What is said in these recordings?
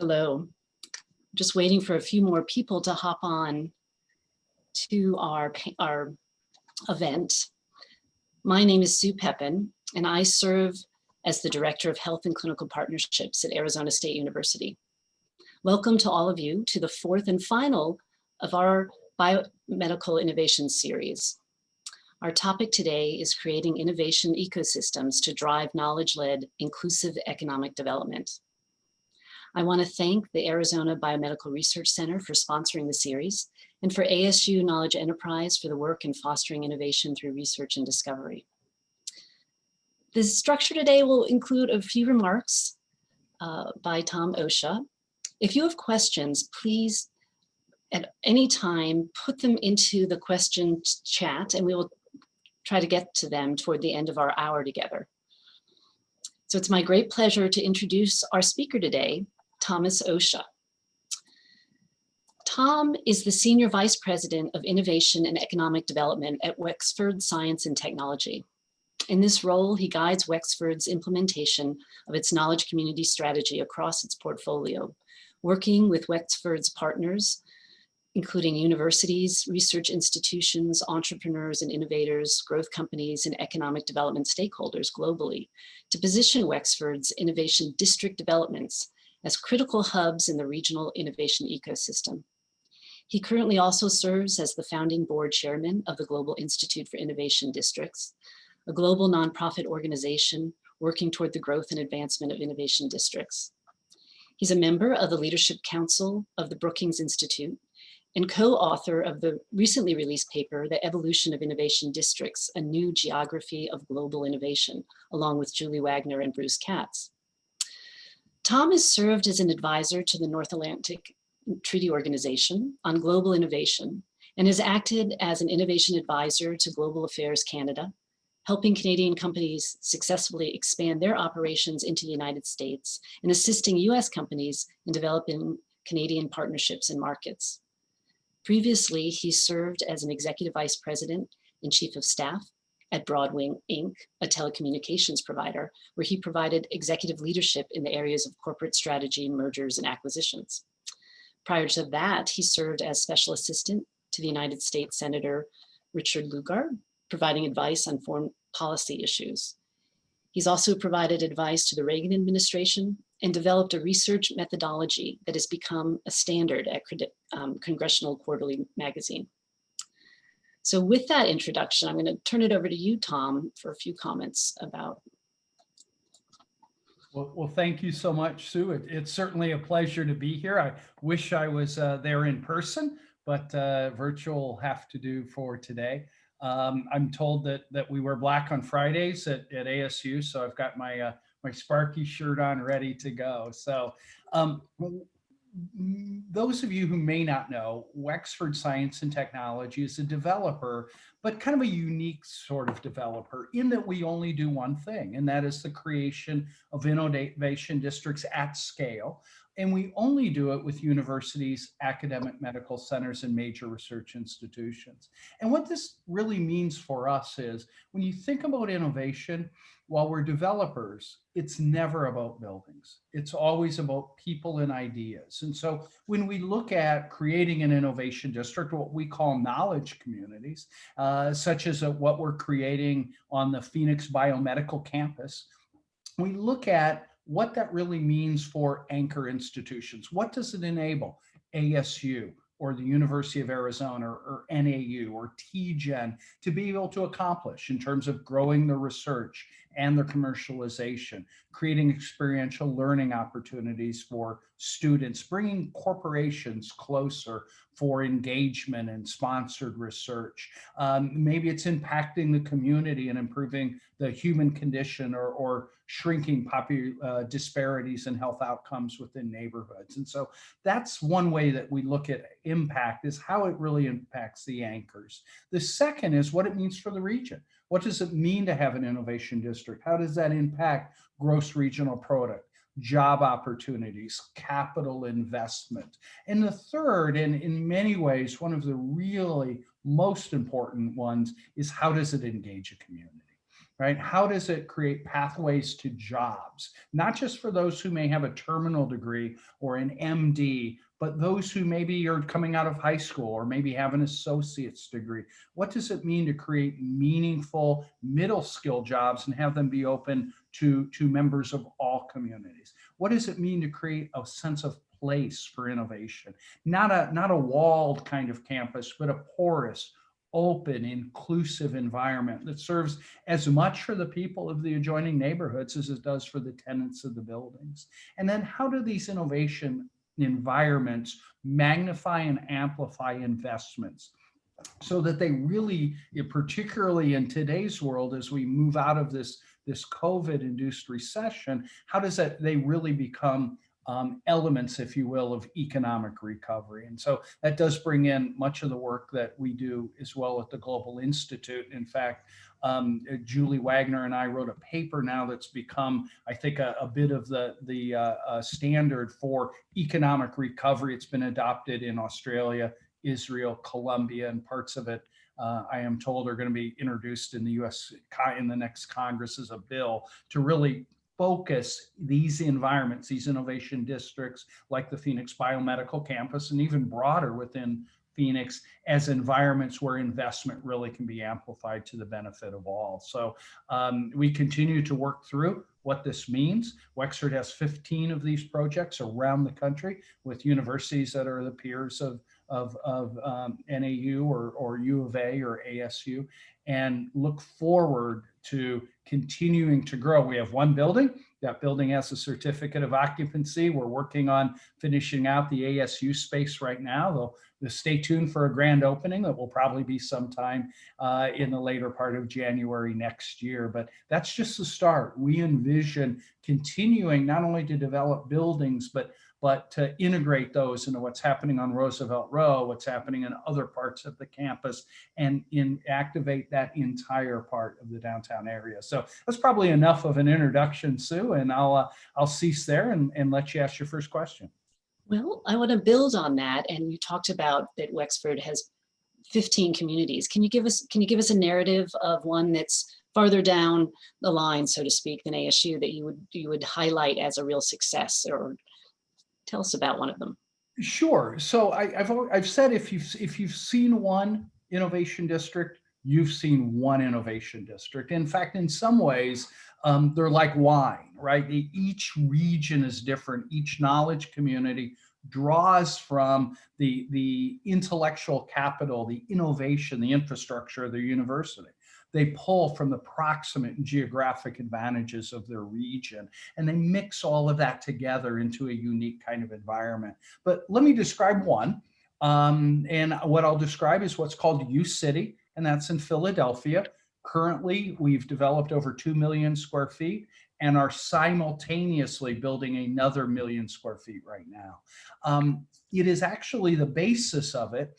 Hello. Just waiting for a few more people to hop on to our, our event. My name is Sue Pepin, and I serve as the Director of Health and Clinical Partnerships at Arizona State University. Welcome to all of you to the fourth and final of our Biomedical Innovation Series. Our topic today is creating innovation ecosystems to drive knowledge-led inclusive economic development. I want to thank the Arizona Biomedical Research Center for sponsoring the series and for ASU Knowledge Enterprise for the work in fostering innovation through research and discovery. The structure today will include a few remarks uh, by Tom Osha. If you have questions, please at any time put them into the question chat and we will try to get to them toward the end of our hour together. So it's my great pleasure to introduce our speaker today, Thomas Osha. Tom is the Senior Vice President of Innovation and Economic Development at Wexford Science and Technology. In this role, he guides Wexford's implementation of its knowledge community strategy across its portfolio, working with Wexford's partners, including universities, research institutions, entrepreneurs and innovators, growth companies, and economic development stakeholders globally to position Wexford's innovation district developments as critical hubs in the regional innovation ecosystem. He currently also serves as the founding board chairman of the Global Institute for Innovation Districts, a global nonprofit organization working toward the growth and advancement of innovation districts. He's a member of the Leadership Council of the Brookings Institute and co-author of the recently released paper, The Evolution of Innovation Districts, A New Geography of Global Innovation, along with Julie Wagner and Bruce Katz. Tom has served as an advisor to the North Atlantic Treaty Organization on global innovation and has acted as an innovation advisor to Global Affairs Canada, helping Canadian companies successfully expand their operations into the United States and assisting US companies in developing Canadian partnerships and markets. Previously, he served as an executive vice president and chief of staff at Broadwing Inc., a telecommunications provider, where he provided executive leadership in the areas of corporate strategy, mergers, and acquisitions. Prior to that, he served as special assistant to the United States Senator Richard Lugar, providing advice on foreign policy issues. He's also provided advice to the Reagan administration and developed a research methodology that has become a standard at um, Congressional Quarterly Magazine. So with that introduction, I'm going to turn it over to you, Tom, for a few comments about. Well, well thank you so much, Sue. It, it's certainly a pleasure to be here. I wish I was uh, there in person, but uh, virtual have to do for today. Um, I'm told that that we wear black on Fridays at, at ASU, so I've got my uh, my Sparky shirt on ready to go. So um, those of you who may not know, Wexford Science and Technology is a developer, but kind of a unique sort of developer in that we only do one thing, and that is the creation of innovation districts at scale. And we only do it with universities, academic medical centers, and major research institutions. And what this really means for us is when you think about innovation, while we're developers, it's never about buildings. It's always about people and ideas. And so when we look at creating an innovation district, what we call knowledge communities, uh, such as uh, what we're creating on the Phoenix Biomedical Campus, we look at what that really means for anchor institutions. What does it enable? ASU, or the University of Arizona or, or NAU or TGen to be able to accomplish in terms of growing the research and their commercialization, creating experiential learning opportunities for students, bringing corporations closer for engagement and sponsored research. Um, maybe it's impacting the community and improving the human condition or, or shrinking uh, disparities in health outcomes within neighborhoods. And so that's one way that we look at impact is how it really impacts the anchors. The second is what it means for the region. What does it mean to have an innovation district? How does that impact gross regional product? job opportunities, capital investment. And the third, and in many ways, one of the really most important ones is how does it engage a community? right? How does it create pathways to jobs? Not just for those who may have a terminal degree or an MD, but those who maybe are coming out of high school or maybe have an associate's degree. What does it mean to create meaningful middle skill jobs and have them be open to, to members of all communities? What does it mean to create a sense of place for innovation? Not a, not a walled kind of campus, but a porous, open, inclusive environment that serves as much for the people of the adjoining neighborhoods as it does for the tenants of the buildings. And then how do these innovation environments magnify and amplify investments so that they really, particularly in today's world, as we move out of this, this COVID-induced recession, how does that, they really become um, elements, if you will, of economic recovery. And so that does bring in much of the work that we do as well at the Global Institute. In fact, um, Julie Wagner and I wrote a paper now that's become, I think, a, a bit of the, the uh, uh, standard for economic recovery. It's been adopted in Australia, Israel, Colombia, and parts of it uh, I am told are going to be introduced in the US in the next Congress as a bill to really focus these environments, these innovation districts like the Phoenix Biomedical Campus and even broader within Phoenix as environments where investment really can be amplified to the benefit of all. So um, we continue to work through what this means. Wexford has 15 of these projects around the country with universities that are the peers of, of, of um, NAU or, or U of A or ASU and look forward to continuing to grow. We have one building. That building has a certificate of occupancy. We're working on finishing out the ASU space right now. Though, stay tuned for a grand opening that will probably be sometime uh, in the later part of January next year. But that's just the start. We envision continuing not only to develop buildings, but but to integrate those into what's happening on Roosevelt Row, what's happening in other parts of the campus, and in activate that entire part of the downtown area. So that's probably enough of an introduction, Sue, and I'll uh, I'll cease there and, and let you ask your first question. Well, I want to build on that, and you talked about that Wexford has 15 communities. Can you give us can you give us a narrative of one that's farther down the line, so to speak, than ASU that you would you would highlight as a real success or Tell us about one of them. Sure. So I, have I've said if you've if you've seen one innovation district, you've seen one innovation district. In fact, in some ways, um, they're like wine, right? Each region is different. Each knowledge community draws from the the intellectual capital, the innovation, the infrastructure of the university they pull from the proximate geographic advantages of their region and they mix all of that together into a unique kind of environment. But let me describe one. Um, and what I'll describe is what's called U City, and that's in Philadelphia. Currently, we've developed over 2 million square feet and are simultaneously building another million square feet right now. Um, it is actually the basis of it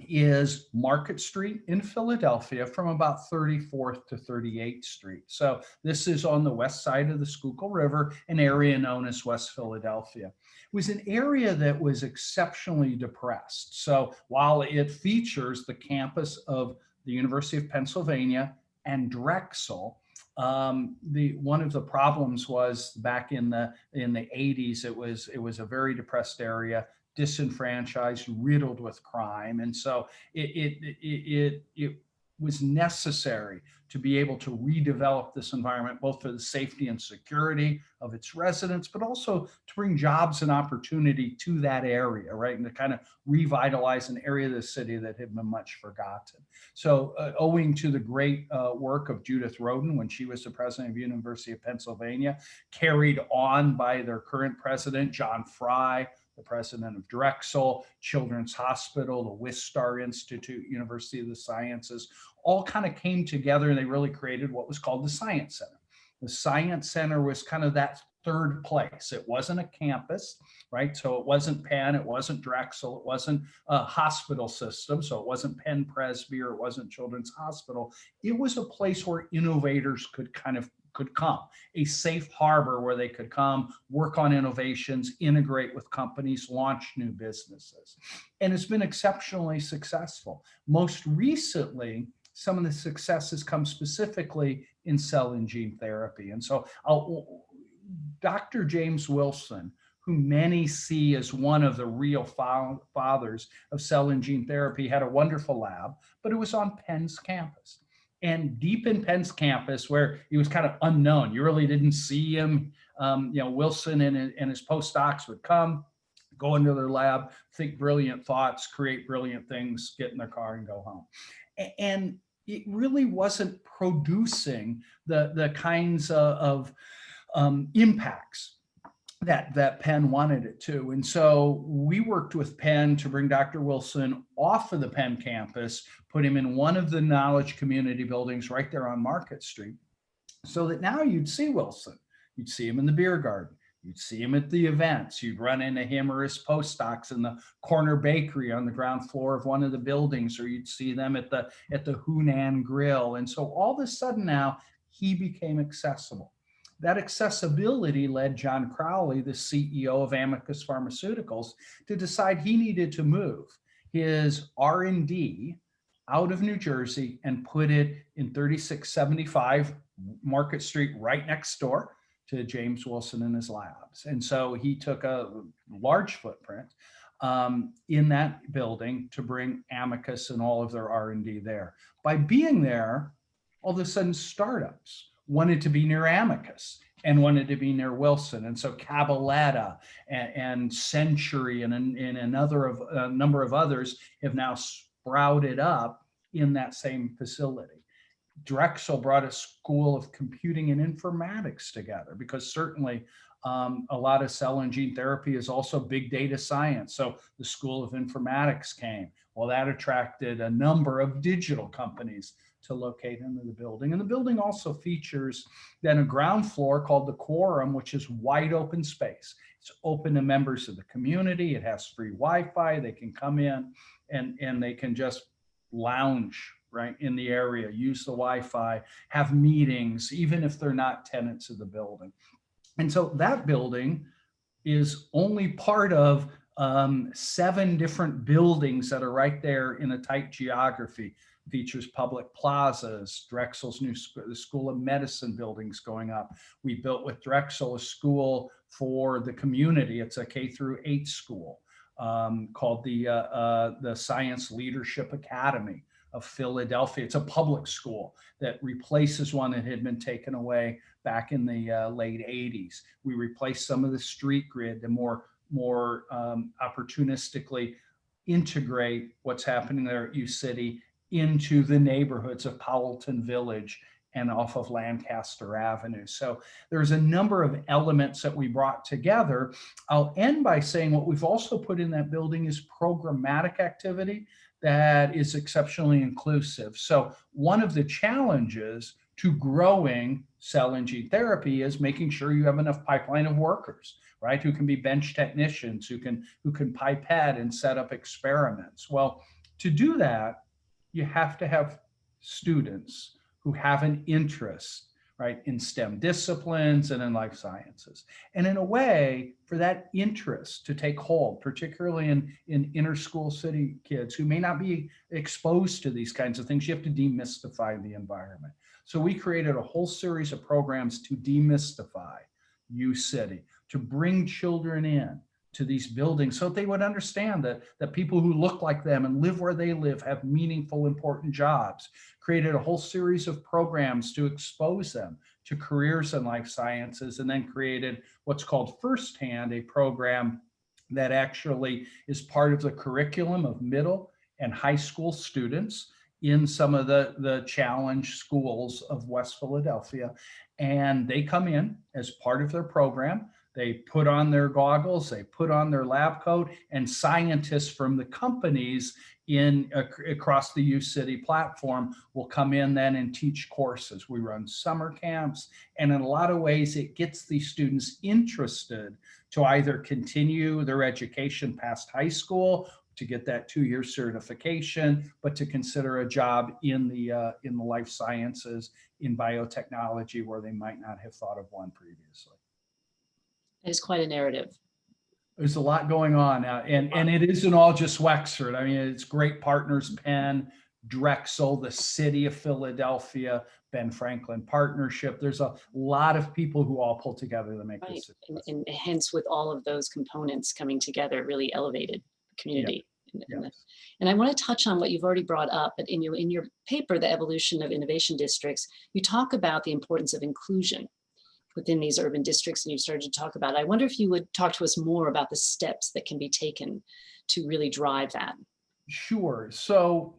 is Market Street in Philadelphia from about 34th to 38th Street. So this is on the west side of the Schuylkill River, an area known as West Philadelphia. It was an area that was exceptionally depressed. So while it features the campus of the University of Pennsylvania and Drexel, um, the one of the problems was back in the in the 80s it was it was a very depressed area disenfranchised, riddled with crime. And so it, it, it, it, was necessary to be able to redevelop this environment, both for the safety and security of its residents, but also to bring jobs and opportunity to that area, right? And to kind of revitalize an area of the city that had been much forgotten. So uh, owing to the great uh, work of Judith Rodin when she was the president of University of Pennsylvania, carried on by their current president, John Fry, the president of Drexel, Children's Hospital, the Wistar Institute, University of the Sciences, all kind of came together and they really created what was called the Science Center. The Science Center was kind of that third place. It wasn't a campus, right? So it wasn't Penn, it wasn't Drexel, it wasn't a hospital system. So it wasn't Penn Presby or it wasn't Children's Hospital. It was a place where innovators could kind of could come, a safe harbor where they could come, work on innovations, integrate with companies, launch new businesses. And it's been exceptionally successful. Most recently, some of the successes come specifically in cell and gene therapy. And so I'll, Dr. James Wilson, who many see as one of the real fathers of cell and gene therapy, had a wonderful lab, but it was on Penn's campus. And deep in Penn's campus, where he was kind of unknown, you really didn't see him. Um, you know, Wilson and, and his postdocs would come, go into their lab, think brilliant thoughts, create brilliant things, get in their car and go home. And it really wasn't producing the, the kinds of, of um, impacts that that Penn wanted it to. And so we worked with Penn to bring Dr. Wilson off of the Penn campus, put him in one of the knowledge community buildings right there on Market Street, so that now you'd see Wilson. You'd see him in the beer garden. You'd see him at the events. You'd run into him or his postdocs in the corner bakery on the ground floor of one of the buildings, or you'd see them at the at the Hunan Grill. And so all of a sudden now he became accessible. That accessibility led John Crowley, the CEO of Amicus Pharmaceuticals, to decide he needed to move his R&D out of New Jersey and put it in 3675 Market Street right next door to James Wilson and his labs. And so he took a large footprint um, in that building to bring Amicus and all of their R&D there. By being there, all of a sudden startups wanted to be near Amicus and wanted to be near Wilson. And so Cabaletta and, and Century and, and another of a number of others have now sprouted up in that same facility. Drexel brought a school of computing and informatics together because certainly um, a lot of cell and gene therapy is also big data science. So the School of Informatics came. Well, that attracted a number of digital companies to locate into the building. And the building also features then a ground floor called the Quorum, which is wide open space. It's open to members of the community. It has free Wi-Fi. They can come in and, and they can just lounge right in the area, use the Wi-Fi, have meetings, even if they're not tenants of the building. And so that building is only part of um, seven different buildings that are right there in a tight geography. Features public plazas, Drexel's new sc the School of Medicine buildings going up. We built with Drexel a school for the community. It's a K through eight school um, called the, uh, uh, the Science Leadership Academy of Philadelphia. It's a public school that replaces one that had been taken away back in the uh, late 80s. We replaced some of the street grid to more, more um, opportunistically integrate what's happening there at U City into the neighborhoods of Powelton Village and off of Lancaster Avenue. So there's a number of elements that we brought together. I'll end by saying what we've also put in that building is programmatic activity that is exceptionally inclusive. So one of the challenges to growing cell and gene therapy is making sure you have enough pipeline of workers, right? Who can be bench technicians, who can, who can pipette and set up experiments. Well, to do that, you have to have students who have an interest right, in STEM disciplines and in life sciences. And in a way, for that interest to take hold, particularly in, in inner school city kids who may not be exposed to these kinds of things, you have to demystify the environment. So we created a whole series of programs to demystify U City, to bring children in, to these buildings so they would understand that, that people who look like them and live where they live have meaningful, important jobs. Created a whole series of programs to expose them to careers in life sciences and then created what's called Firsthand, a program that actually is part of the curriculum of middle and high school students in some of the, the challenge schools of West Philadelphia. And they come in as part of their program. They put on their goggles, they put on their lab coat, and scientists from the companies in across the U City platform will come in then and teach courses. We run summer camps, and in a lot of ways, it gets these students interested to either continue their education past high school to get that two-year certification, but to consider a job in the uh, in the life sciences, in biotechnology, where they might not have thought of one previously. Is quite a narrative. There's a lot going on, uh, and and it isn't all just Wexford. I mean, it's great partners, Penn, Drexel, the city of Philadelphia, Ben Franklin Partnership. There's a lot of people who all pull together to make Right, this. and, and hence with all of those components coming together, really elevated community. And- and Yes. And I want to touch on what you've already brought up, but in your, in your paper, The Evolution of Innovation Districts, you talk about the importance of inclusion within these urban districts and you started to talk about. I wonder if you would talk to us more about the steps that can be taken to really drive that. Sure. So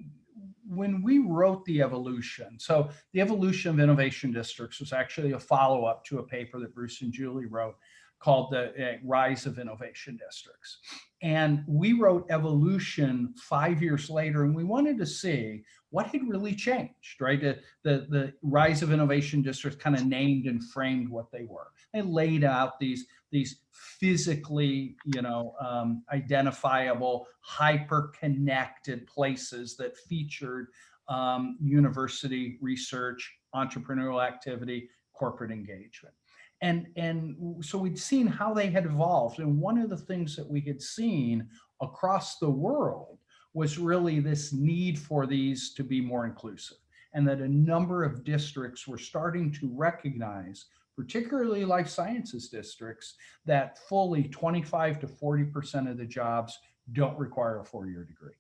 when we wrote the evolution, so the evolution of innovation districts was actually a follow-up to a paper that Bruce and Julie wrote called the uh, Rise of Innovation Districts. And we wrote evolution five years later, and we wanted to see what had really changed, right? The, the, the Rise of Innovation Districts kind of named and framed what they were. They laid out these, these physically, you know, um, identifiable, hyper-connected places that featured um, university research, entrepreneurial activity, corporate engagement. And, and so we'd seen how they had evolved. And one of the things that we had seen across the world was really this need for these to be more inclusive and that a number of districts were starting to recognize, particularly life sciences districts, that fully 25 to 40% of the jobs don't require a four-year degree.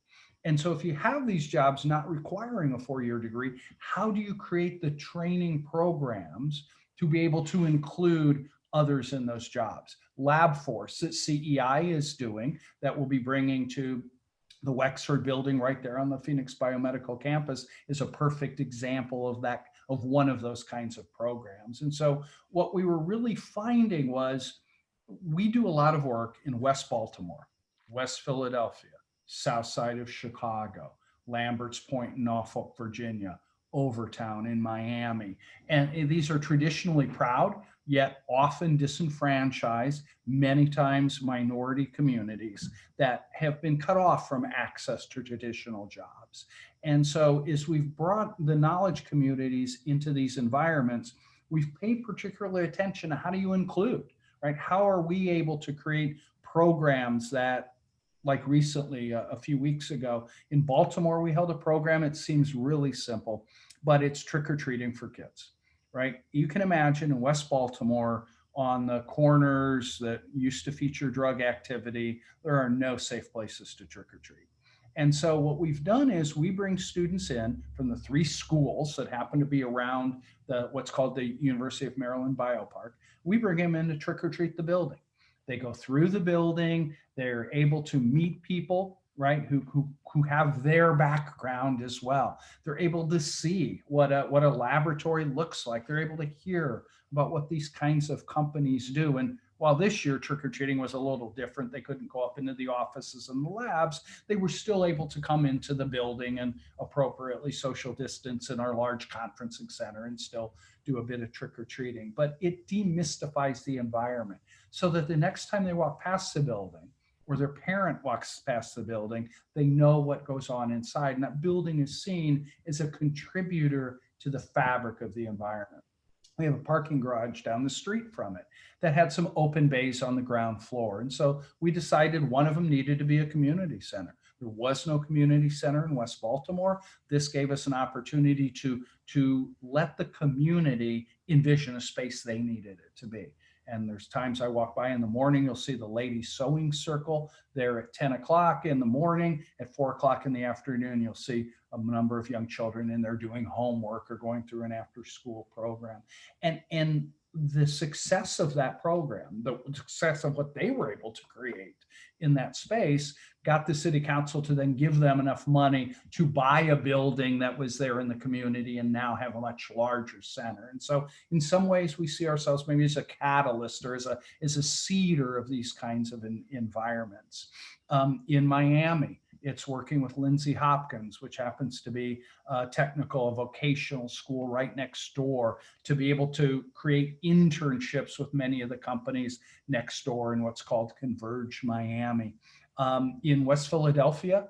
And so if you have these jobs not requiring a four-year degree, how do you create the training programs to be able to include others in those jobs? LabForce that CEI is doing that will be bringing to the Wexford building right there on the Phoenix Biomedical campus is a perfect example of that, of one of those kinds of programs. And so what we were really finding was we do a lot of work in West Baltimore, West Philadelphia, south side of Chicago, Lambert's Point in Norfolk, Virginia, Overtown in Miami. And eh, these are traditionally proud, yet often disenfranchised, many times minority communities that have been cut off from access to traditional jobs. And so as we've brought the knowledge communities into these environments, we've paid particular attention to how do you include, right? How are we able to create programs that like recently, a, a few weeks ago in Baltimore, we held a program. It seems really simple, but it's trick or treating for kids, right? You can imagine in West Baltimore on the corners that used to feature drug activity, there are no safe places to trick or treat. And so what we've done is we bring students in from the three schools that happen to be around the what's called the University of Maryland Biopark. We bring them in to trick or treat the building. They go through the building, they're able to meet people, right, who, who, who have their background as well. They're able to see what a, what a laboratory looks like. They're able to hear about what these kinds of companies do. And while this year trick-or-treating was a little different, they couldn't go up into the offices and the labs, they were still able to come into the building and appropriately social distance in our large conferencing center and still do a bit of trick-or-treating. But it demystifies the environment so that the next time they walk past the building or their parent walks past the building, they know what goes on inside. And that building is seen as a contributor to the fabric of the environment. We have a parking garage down the street from it that had some open bays on the ground floor. And so we decided one of them needed to be a community center. There was no community center in West Baltimore. This gave us an opportunity to, to let the community envision a space they needed it to be. And there's times I walk by in the morning, you'll see the ladies sewing circle there at 10 o'clock in the morning. At four o'clock in the afternoon, you'll see a number of young children in there doing homework or going through an after school program. And, and the success of that program, the success of what they were able to create in that space got the city council to then give them enough money to buy a building that was there in the community and now have a much larger center. And so in some ways we see ourselves maybe as a catalyst or as a, as a seeder of these kinds of in, environments. Um, in Miami, it's working with Lindsey Hopkins, which happens to be a technical, vocational school right next door to be able to create internships with many of the companies next door in what's called Converge Miami. Um, in West Philadelphia,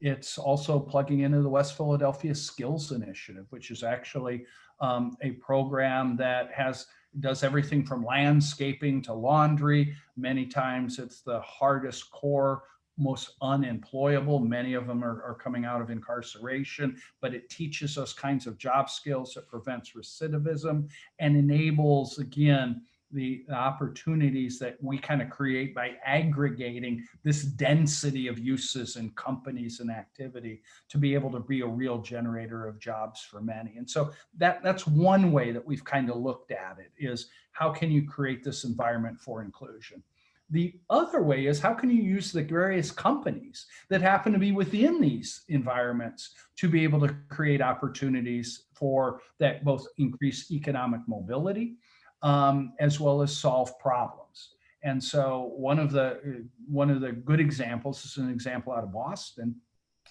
it's also plugging into the West Philadelphia Skills Initiative, which is actually um, a program that has does everything from landscaping to laundry. Many times it's the hardest core most unemployable. Many of them are, are coming out of incarceration, but it teaches us kinds of job skills. It prevents recidivism and enables, again, the opportunities that we kind of create by aggregating this density of uses and companies and activity to be able to be a real generator of jobs for many. And so that that's one way that we've kind of looked at it is how can you create this environment for inclusion? The other way is how can you use the various companies that happen to be within these environments to be able to create opportunities for that both increase economic mobility um, as well as solve problems. And so one of the one of the good examples is an example out of Boston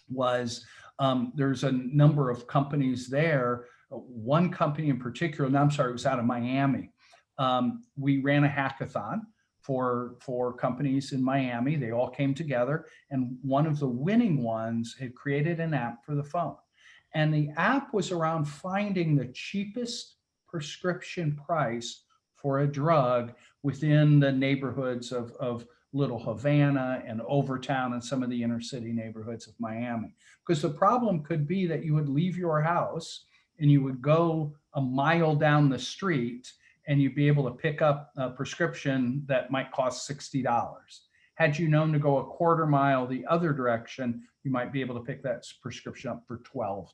was um, there's a number of companies there. One company in particular, and I'm sorry, it was out of Miami. Um, we ran a hackathon for for companies in Miami. They all came together, and one of the winning ones had created an app for the phone. And the app was around finding the cheapest prescription price for a drug within the neighborhoods of, of Little Havana and Overtown and some of the inner city neighborhoods of Miami. Because the problem could be that you would leave your house and you would go a mile down the street and you'd be able to pick up a prescription that might cost $60. Had you known to go a quarter mile the other direction, you might be able to pick that prescription up for $12,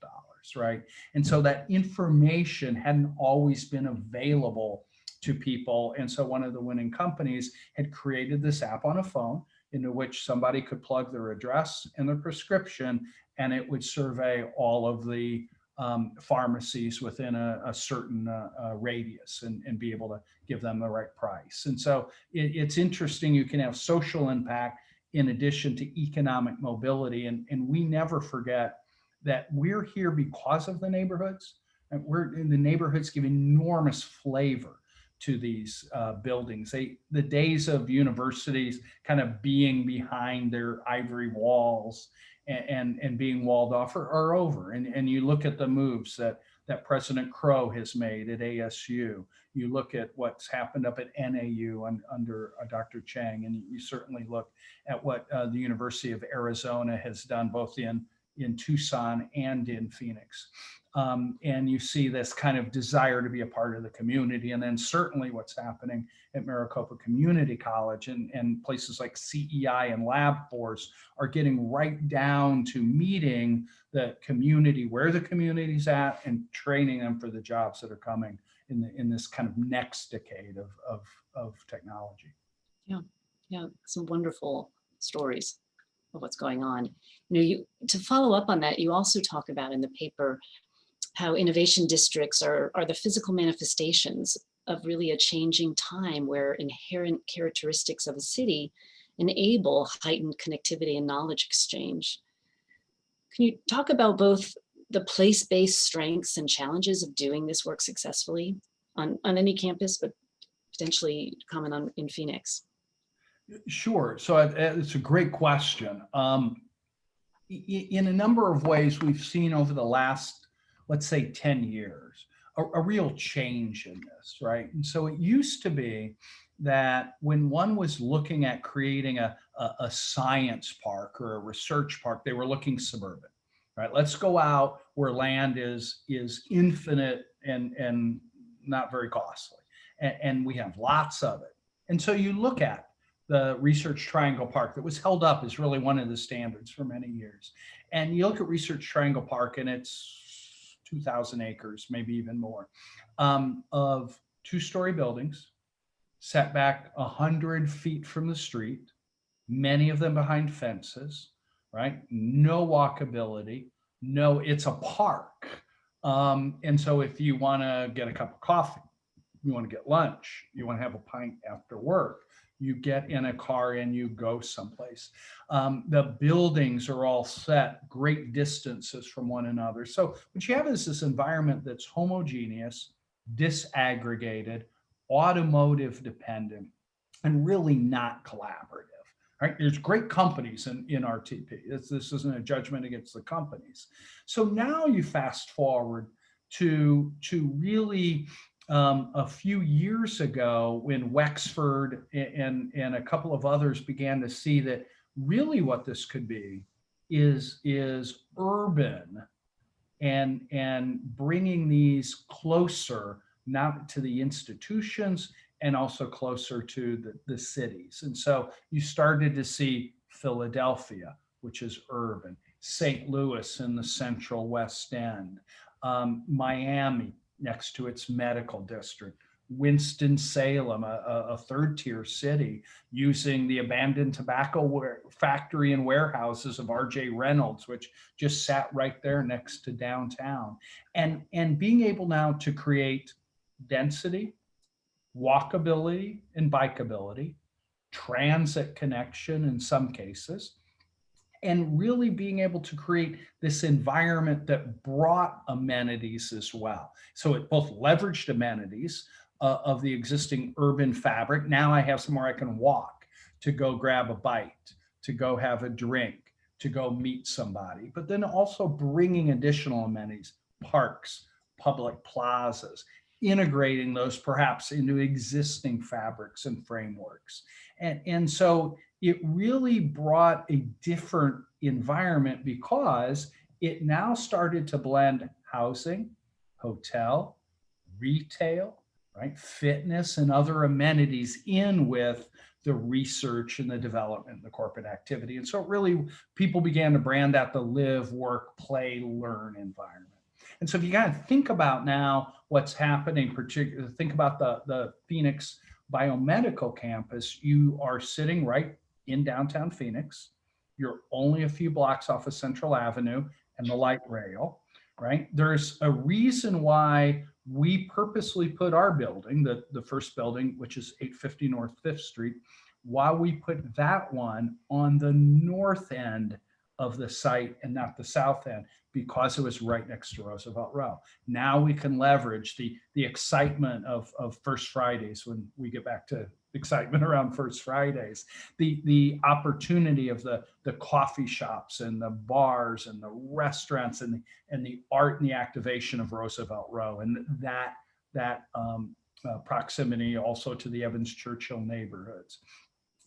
right? And so that information hadn't always been available to people. And so one of the winning companies had created this app on a phone into which somebody could plug their address and their prescription, and it would survey all of the um, pharmacies within a, a certain uh, uh, radius and, and be able to give them the right price. And so it, it's interesting, you can have social impact in addition to economic mobility. And, and we never forget that we're here because of the neighborhoods. And we're in the neighborhoods give enormous flavor to these uh, buildings. They, the days of universities kind of being behind their ivory walls and, and, and being walled off are, are, over. And, and you look at the moves that, that President Crow has made at ASU. You look at what's happened up at NAU un, under uh, Dr. Chang, and you certainly look at what uh, the University of Arizona has done both in, in Tucson and in Phoenix. Um, and you see this kind of desire to be a part of the community. And then certainly what's happening at Maricopa Community College and, and places like CEI and Lab Force are getting right down to meeting the community, where the community's at and training them for the jobs that are coming in, the, in this kind of next decade of, of, of technology. Yeah, yeah, some wonderful stories of what's going on. You know, you to follow up on that, you also talk about in the paper how innovation districts are, are the physical manifestations of really a changing time where inherent characteristics of a city enable heightened connectivity and knowledge exchange. Can you talk about both the place-based strengths and challenges of doing this work successfully on, on any campus, but potentially comment on in Phoenix? Sure. So it's a great question. Um, in a number of ways, we've seen over the last let's say 10 years, a, a real change in this, right? And so it used to be that when one was looking at creating a, a, a, science park or a research park, they were looking suburban, right? Let's go out where land is, is infinite and, and not very costly. And, and we have lots of it. And so you look at the Research Triangle Park that was held up as really one of the standards for many years. And you look at Research Triangle Park and it's 2,000 acres, maybe even more, um, of two-story buildings, set back 100 feet from the street, many of them behind fences, right? No walkability, no, it's a park. Um, and so if you want to get a cup of coffee, you want to get lunch, you want to have a pint after work, you get in a car and you go someplace. Um, the buildings are all set great distances from one another. So what you have is this environment that's homogeneous, disaggregated, automotive dependent, and really not collaborative. Right? There's great companies in, in RTP. It's, this isn't a judgment against the companies. So now you fast forward to, to really um, a few years ago when Wexford and, and a couple of others began to see that really what this could be is, is urban and, and bringing these closer, not to the institutions and also closer to the, the cities. And so you started to see Philadelphia, which is urban, St. Louis in the central West End, um, Miami next to its medical district, Winston-Salem, a, a, third tier city, using the abandoned tobacco factory and warehouses of RJ Reynolds, which just sat right there next to downtown. And, and being able now to create density, walkability and bikeability, transit connection in some cases, and really being able to create this environment that brought amenities as well. So it both leveraged amenities uh, of the existing urban fabric. Now I have somewhere I can walk to go grab a bite, to go have a drink, to go meet somebody, but then also bringing additional amenities, parks, public plazas, integrating those perhaps into existing fabrics and frameworks. And, and so it really brought a different environment because it now started to blend housing, hotel, retail, right, fitness and other amenities in with the research and the development the corporate activity. And so really people began to brand that the live, work, play, learn environment. And so if you kind of think about now what's happening, particularly think about the, the Phoenix biomedical campus, you are sitting right in downtown Phoenix. You're only a few blocks off of Central Avenue and the light rail, right? There's a reason why we purposely put our building, the, the first building, which is 850 North 5th Street, why we put that one on the north end of the site and not the south end because it was right next to Roosevelt Row. Now we can leverage the, the excitement of, of First Fridays when we get back to excitement around First Fridays, the, the opportunity of the, the coffee shops and the bars and the restaurants and the, and the art and the activation of Roosevelt Row and that, that um, uh, proximity also to the Evans Churchill neighborhoods.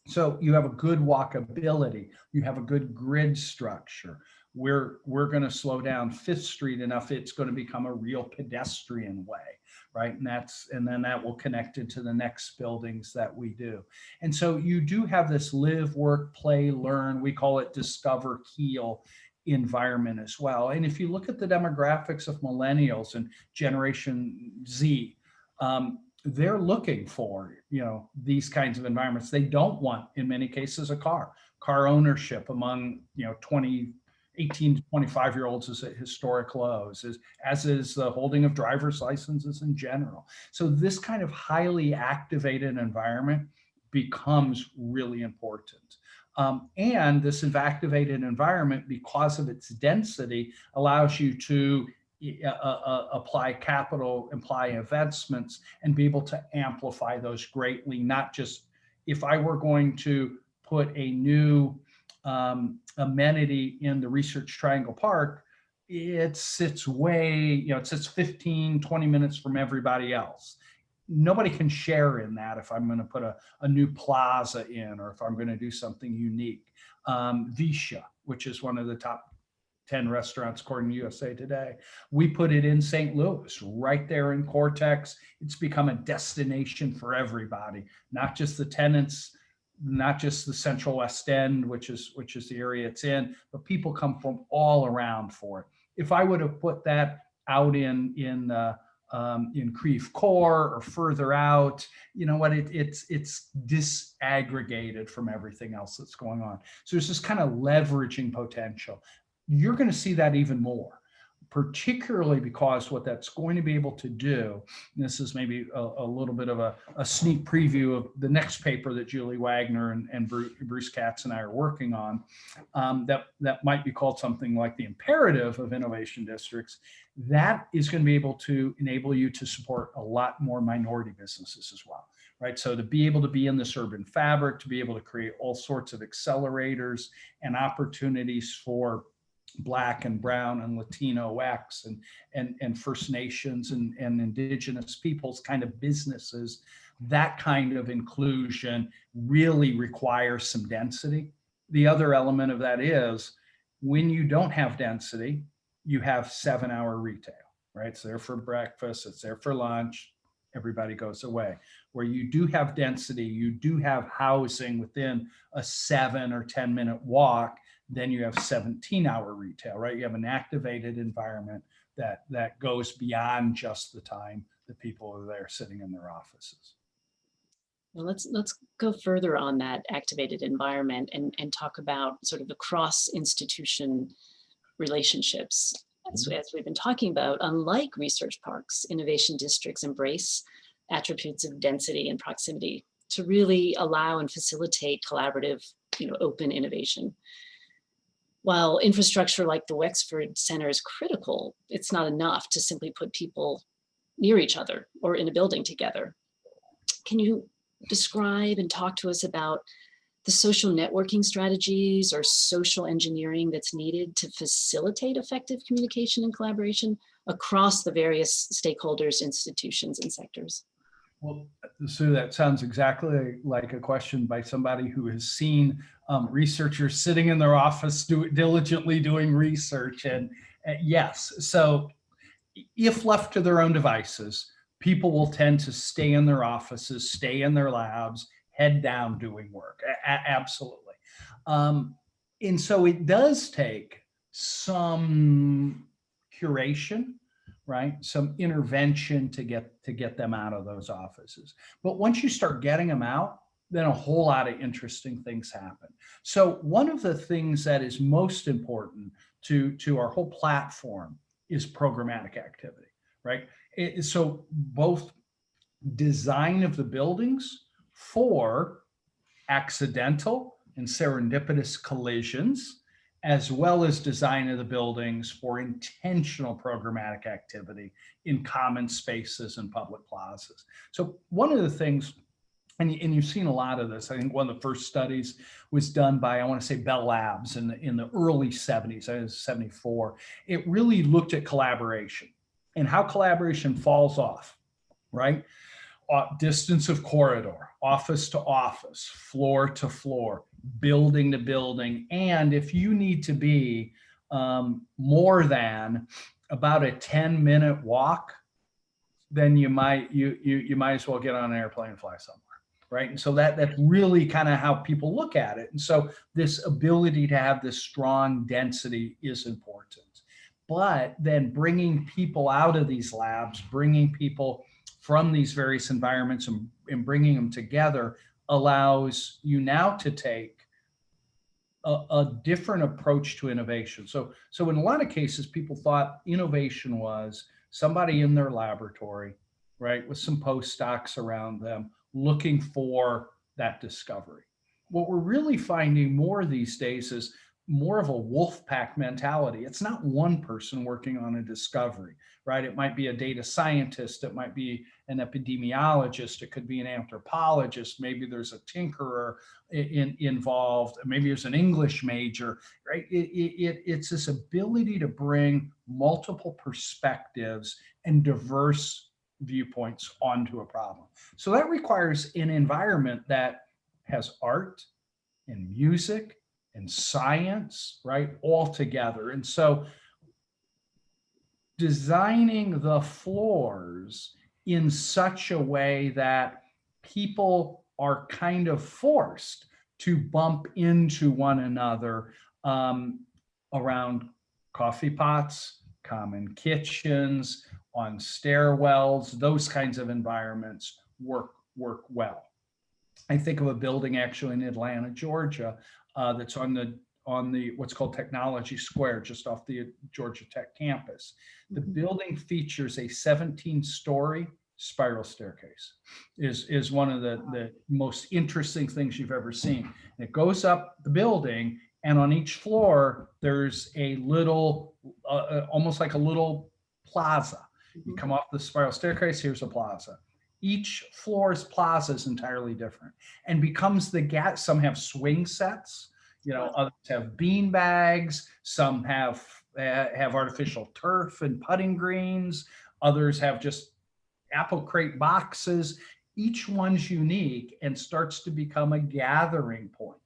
So you have a good walkability, you have a good grid structure. We're, we're going to slow down Fifth Street enough, it's going to become a real pedestrian way, right? And that's, and then that will connect into the next buildings that we do. And so you do have this live, work, play, learn, we call it discover, heal environment as well. And if you look at the demographics of millennials and Generation Z, um, they're looking for, you know, these kinds of environments. They don't want, in many cases, a car. Car ownership among, you know, 20, 18 to 25 year olds is at historic lows, as, as is the holding of driver's licenses in general. So this kind of highly activated environment becomes really important. Um, and this activated environment, because of its density, allows you to uh, uh, apply capital, apply investments, and be able to amplify those greatly, not just if I were going to put a new um, amenity in the Research Triangle Park, it sits way, you know, it sits 15, 20 minutes from everybody else. Nobody can share in that if I'm going to put a, a new plaza in or if I'm going to do something unique. Um, Vicia, which is one of the top 10 restaurants according to USA Today. We put it in St. Louis, right there in Cortex. It's become a destination for everybody, not just the tenants, not just the Central West End, which is which is the area it's in, but people come from all around for it. If I would have put that out in in uh, um, in Creve Coeur or further out, you know what, it, it's it's disaggregated from everything else that's going on. So there's this kind of leveraging potential you're going to see that even more particularly because what that's going to be able to do, this is maybe a, a little bit of a, a, sneak preview of the next paper that Julie Wagner and, and Bruce Katz and I are working on, um, that, that might be called something like the imperative of innovation districts. That is going to be able to enable you to support a lot more minority businesses as well right? So to be able to be in this urban fabric, to be able to create all sorts of accelerators and opportunities for black and brown and Latino X and, and, and First Nations and, and indigenous peoples kind of businesses, that kind of inclusion really requires some density the other element of that is when you don't have density, you have seven hour retail, right? It's there for breakfast, it's there for lunch, everybody goes away. Where you do have density, you do have housing within a seven or 10 minute walk, then you have 17 hour retail, right? You have an activated environment that, that goes beyond just the time that people are there sitting in their offices. Well, let's let's go further on that activated environment and, and talk about sort of the cross institution relationships. As, mm-hmm. as we've been talking about, unlike research parks, innovation districts embrace attributes of density and proximity to really allow and facilitate collaborative, you know, open innovation. While infrastructure like the Wexford Center is critical, it's not enough to simply put people near each other or in a building together. Can you describe and talk to us about the social networking strategies or social engineering that's needed to facilitate effective communication and collaboration across the various stakeholders, institutions, and sectors? Well, Sue, that sounds exactly like a question by somebody who has seen um, researchers sitting in their office do, diligently doing research. And uh, yes, so if left to their own devices, people will tend to stay in their offices, stay in their labs, head down doing work. A absolutely. Um, and so it does take some curation, right? Some intervention to get to get them out of those offices. But once you start getting them out, then a whole lot of interesting things happen. So one of the things that is most important to, to our whole platform is programmatic activity, right? It, so both design of the buildings for accidental and serendipitous collisions, as well as design of the buildings for intentional programmatic activity in common spaces and public plazas. So one of the things, and, and you've seen a lot of this, I think one of the first studies was done by, I want to say Bell Labs in the, in the early 70s, I was 74. It really looked at collaboration and how collaboration falls off, right? Uh, distance of corridor, office to office, floor to floor, building to building. And if you need to be um, more than about a 10 minute walk, then you might you, you you might as well get on an airplane and fly somewhere right? And so that that's really kind of how people look at it. And so this ability to have this strong density is important. But then bringing people out of these labs, bringing people from these various environments and, and bringing them together allows you now to take a, a, different approach to innovation. So, so in a lot of cases, people thought innovation was somebody in their laboratory, right, with some postdocs around them looking for that discovery. What we're really finding more these days is more of a wolf pack mentality. It's not one person working on a discovery, right? It might be a data scientist, it might be an epidemiologist, it could be an anthropologist, maybe there's a tinkerer in, involved, maybe there's an English major, right? It, it, it's this ability to bring multiple perspectives and diverse viewpoints onto a problem. So that requires an environment that has art and music and science, right, all together. And so designing the floors in such a way that people are kind of forced to bump into one another um, around coffee pots, common kitchens, on stairwells, those kinds of environments work work well. I think of a building actually in Atlanta, Georgia, uh, that's on the on the what's called Technology Square, just off the Georgia Tech campus. The mm -hmm. building features a 17-story spiral staircase. is is one of the the most interesting things you've ever seen. And it goes up the building, and on each floor there's a little, uh, uh almost like a little plaza. You mm-hmm. come off the spiral staircase, here's a plaza each floor's plaza is entirely different and becomes the gas. Some have swing sets, you know, others have bean bags, some have uh, have artificial turf and putting greens, others have just apple crate boxes. Each one's unique and starts to become a gathering point,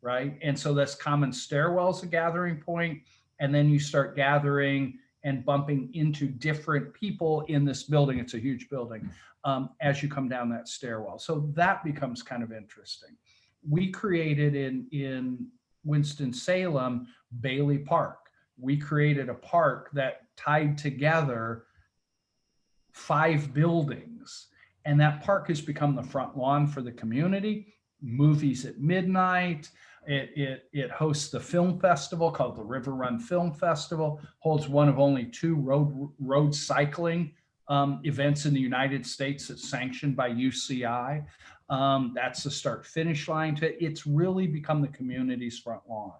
right? And so this common stairwell's a gathering point, and then you start gathering and bumping into different people in this building. It's a huge building um, as you come down that stairwell. So that becomes kind of interesting. We created in, in Winston-Salem, Bailey Park. We created a park that tied together five buildings. And that park has become the front lawn for the community. Movies at midnight. It, it, it hosts the film festival called the River Run Film Festival, holds one of only two road, road cycling um, events in the United States that's sanctioned by UCI. Um, that's the start finish line to it's really become the community's front lawn.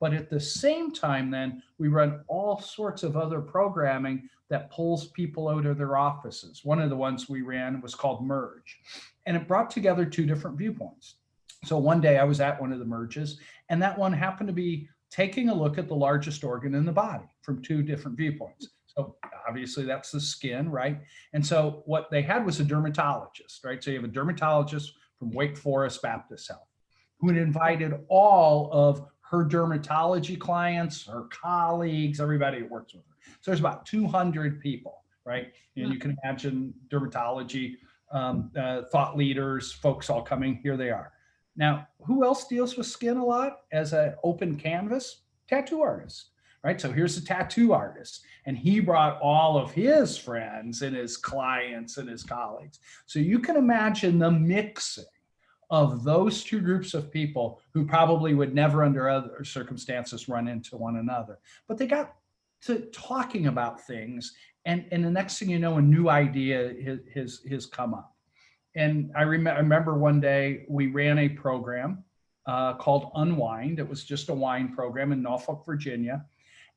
But at the same time, then we run all sorts of other programming that pulls people out of their offices. One of the ones we ran was called Merge, and it brought together two different viewpoints. So one day I was at one of the merges, and that one happened to be taking a look at the largest organ in the body from two different viewpoints. So obviously that's the skin, right? And so what they had was a dermatologist, right? So you have a dermatologist from Wake Forest Baptist Health who had invited all of her dermatology clients, her colleagues, everybody who works with her. So there's about 200 people, right? And you can imagine dermatology, um, uh, thought leaders, folks all coming, here they are. Now, who else deals with skin a lot as an open canvas? Tattoo artists, right? So here's a tattoo artist and he brought all of his friends and his clients and his colleagues. So you can imagine the mixing of those two groups of people who probably would never under other circumstances run into one another. But they got to talking about things and, and the next thing you know, a new idea has, has come up. And I, rem I remember one day we ran a program uh, called Unwind. It was just a wine program in Norfolk, Virginia.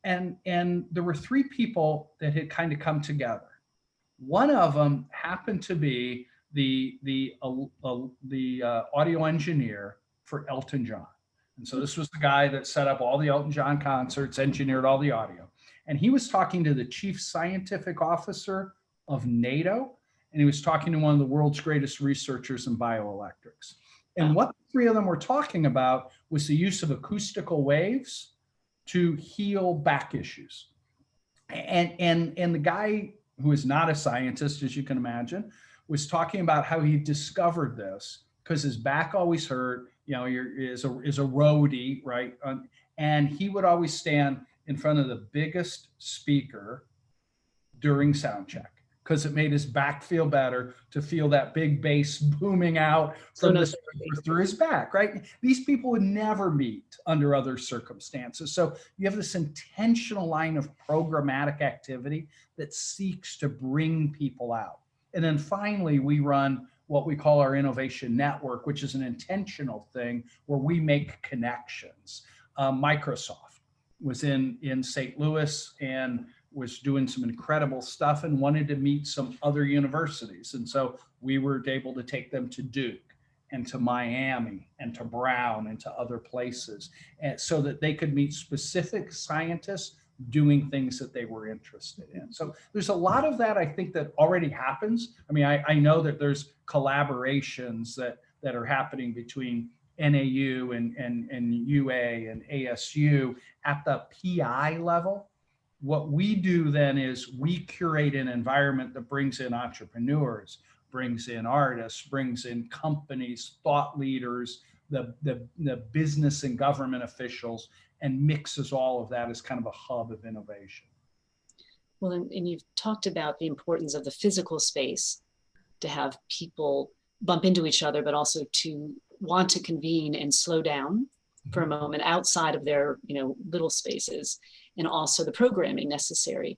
And, and there were three people that had kind of come together. One of them happened to be the the uh, uh, the uh, audio engineer for Elton John. And so this was the guy that set up all the Elton John concerts, engineered all the audio. And he was talking to the chief scientific officer of NATO, and he was talking to one of the world's greatest researchers in bioelectrics. And what the three of them were talking about was the use of acoustical waves to heal back issues. And, and, and the guy who is not a scientist, as you can imagine, was talking about how he discovered this because his back always hurt, you know, is a, is a roadie, right? Um, and he would always stand in front of the biggest speaker during sound check because it made his back feel better to feel that big bass booming out from the through his back, right? These people would never meet under other circumstances. So you have this intentional line of programmatic activity that seeks to bring people out. And then finally, we run what we call our innovation network, which is an intentional thing where we make connections. Um, Microsoft was in, in St. Louis and was doing some incredible stuff and wanted to meet some other universities. And so we were able to take them to Duke and to Miami and to Brown and to other places and so that they could meet specific scientists doing things that they were interested in. So there's a lot of that I think that already happens. I mean, I, I know that there's collaborations that, that are happening between NAU and, and, and UA and ASU at the PI level. What we do then is we curate an environment that brings in entrepreneurs, brings in artists, brings in companies, thought leaders, the, the, the business and government officials, and mixes all of that as kind of a hub of innovation. Well, and, and you've talked about the importance of the physical space to have people bump into each other, but also to want to convene and slow down for a mm-hmm. moment outside of their you know little spaces and also the programming necessary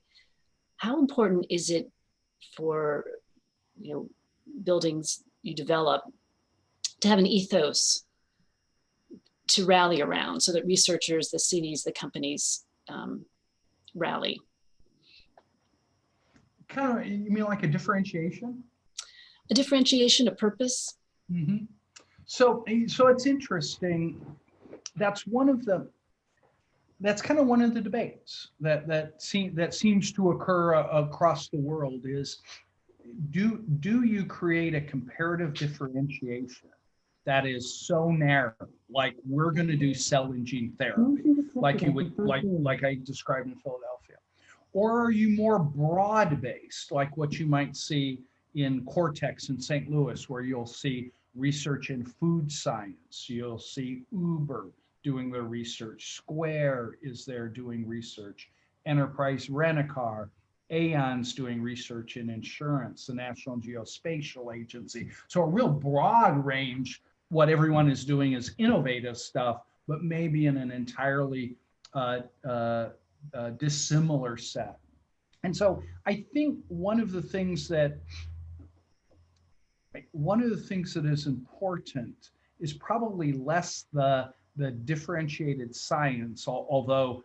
how important is it for you know buildings you develop to have an ethos to rally around so that researchers, the cities, the companies um, rally. Kind of, you mean like a differentiation? A differentiation, a purpose. Mm -hmm. So, so it's interesting. That's one of the, that's kind of one of the debates that that seem that seems to occur uh, across the world is, do do you create a comparative differentiation that is so narrow, like we're going to do cell and gene therapy, like you would, like, like I described in Philadelphia? Or are you more broad-based, like what you might see in Cortex in St. Louis, where you'll see research in food science, you'll see Uber doing their research, Square is there doing research, Enterprise Rent-A-Car, Aon's doing research in insurance, the National Geospatial Agency. So a real broad range, what everyone is doing is innovative stuff, but maybe in an entirely uh, uh, uh, dissimilar set. And so I think one of the things that one of the things that is important is probably less the the differentiated science, although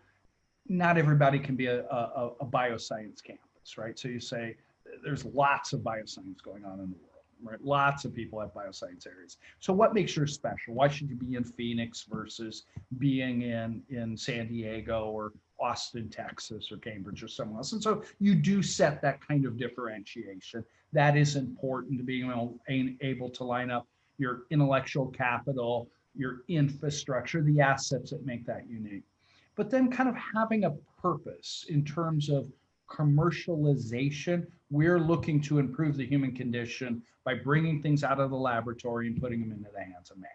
not everybody can be a, a, a bioscience campus, right? So you say there's lots of bioscience going on in the world, right? Lots of people have bioscience areas. So what makes yours special? Why should you be in Phoenix versus being in, in San Diego or Austin, Texas, or Cambridge or somewhere else? And so you do set that kind of differentiation. That is important to being able to line up your intellectual capital, your infrastructure, the assets that make that unique. But then kind of having a purpose in terms of commercialization. We're looking to improve the human condition by bringing things out of the laboratory and putting them into the hands of man,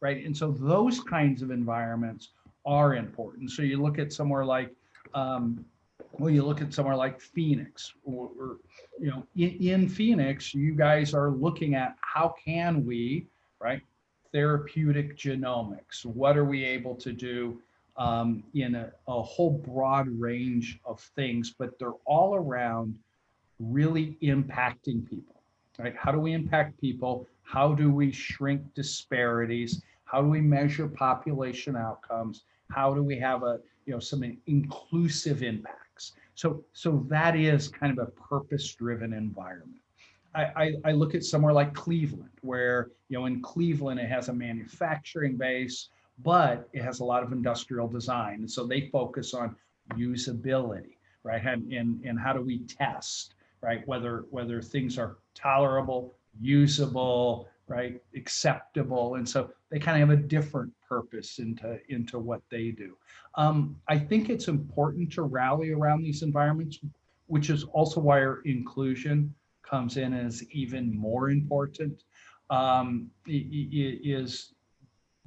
right? And so those kinds of environments are important. So you look at somewhere like, um, well, you look at somewhere like Phoenix, or, or you know, in, in Phoenix, you guys are looking at how can we, right, therapeutic genomics. What are we able to do um, in a, a whole broad range of things, but they're all around really impacting people, right? How do we impact people? How do we shrink disparities? How do we measure population outcomes? How do we have a, you know, some inclusive impacts? So, so that is kind of a purpose-driven environment. I, I, look at somewhere like Cleveland, where, you know, in Cleveland, it has a manufacturing base, but it has a lot of industrial design. And so they focus on usability, right? And, and, and how do we test, right? Whether, whether things are tolerable, usable, right? Acceptable. And so they kind of have a different purpose into, into what they do. Um, I think it's important to rally around these environments, which is also why our inclusion comes in as even more important um, is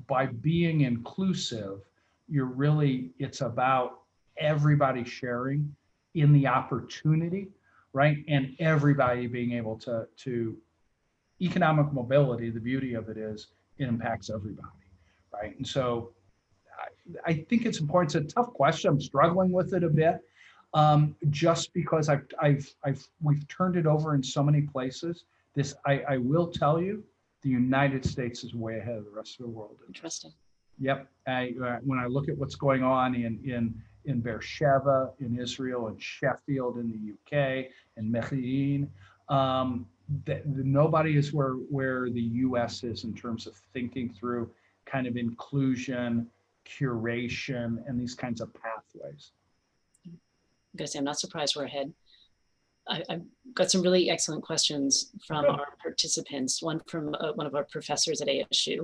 by being inclusive, you're really, it's about everybody sharing in the opportunity, right? And everybody being able to, to economic mobility, the beauty of it is it impacts everybody, right? And so I, I think it's important. It's a tough question. I'm struggling with it a bit um, just because I've, I've, I've, we've turned it over in so many places. This, I, I will tell you, the United States is way ahead of the rest of the world. Interesting. Yep. I, uh, when I look at what's going on in, in, in Beersheba, in Israel, in Sheffield, in the UK, in Mechelen, um, that nobody is where, where the US is in terms of thinking through kind of inclusion, curation, and these kinds of pathways. I'm gonna say, I'm not surprised we're ahead. I, have got some really excellent questions from our participants. One from uh, one of our professors at ASU.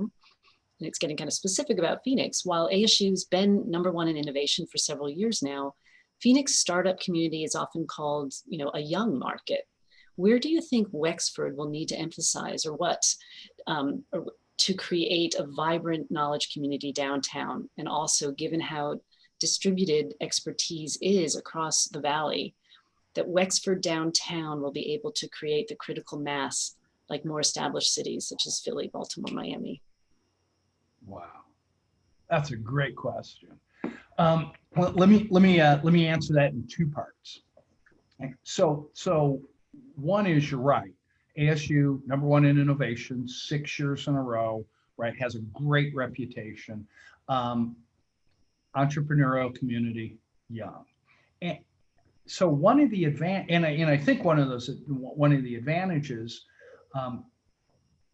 And it's getting kind of specific about Phoenix. While ASU's been number one in innovation for several years now, Phoenix startup community is often called, you know, a young market. Where do you think Wexford will need to emphasize or what um, or to create a vibrant knowledge community downtown? And also given how distributed expertise is across the Valley, that Wexford downtown will be able to create the critical mass like more established cities such as Philly, Baltimore, Miami? Wow, that's a great question. Um, well, let me let me uh, let me answer that in two parts. So so one is you're right. ASU number one in innovation, six years in a row. Right, has a great reputation. Um, entrepreneurial community, young. And, so one of the advan and I, and I think one of those one of the advantages um,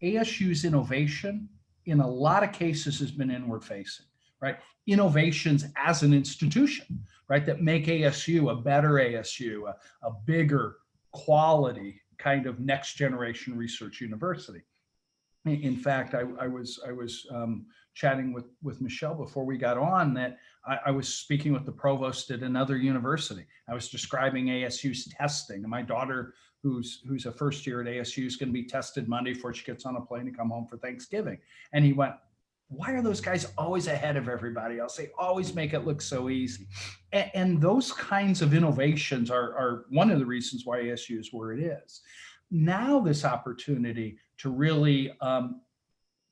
ASU's innovation in a lot of cases has been inward facing right innovations as an institution right that make ASU a better ASU a, a bigger quality kind of next generation research university In in fact, I, I was, I was um, chatting with, with Michelle before we got on that I, I was speaking with the provost at another university. I was describing ASU's testing. And my daughter, who's, who's a first year at ASU, is going to be tested Monday before she gets on a plane to come home for Thanksgiving. And he went, why are those guys always ahead of everybody else? They always make it look so easy. And, and those kinds of innovations are, are one of the reasons why ASU is where it is. Now this opportunity to really um,